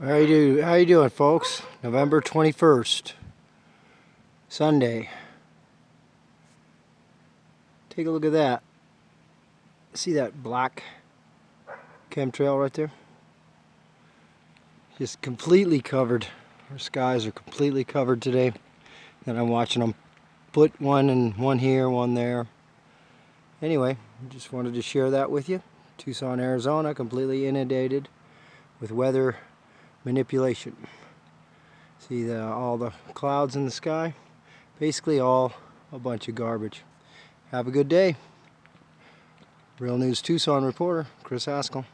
How you do? How you doing, folks? November 21st, Sunday. Take a look at that. See that black chemtrail right there? Just completely covered. Our skies are completely covered today. And I'm watching them put one and one here, one there. Anyway, just wanted to share that with you. Tucson, Arizona, completely inundated with weather manipulation. See the, all the clouds in the sky? Basically all a bunch of garbage. Have a good day. Real News Tucson reporter, Chris Haskell.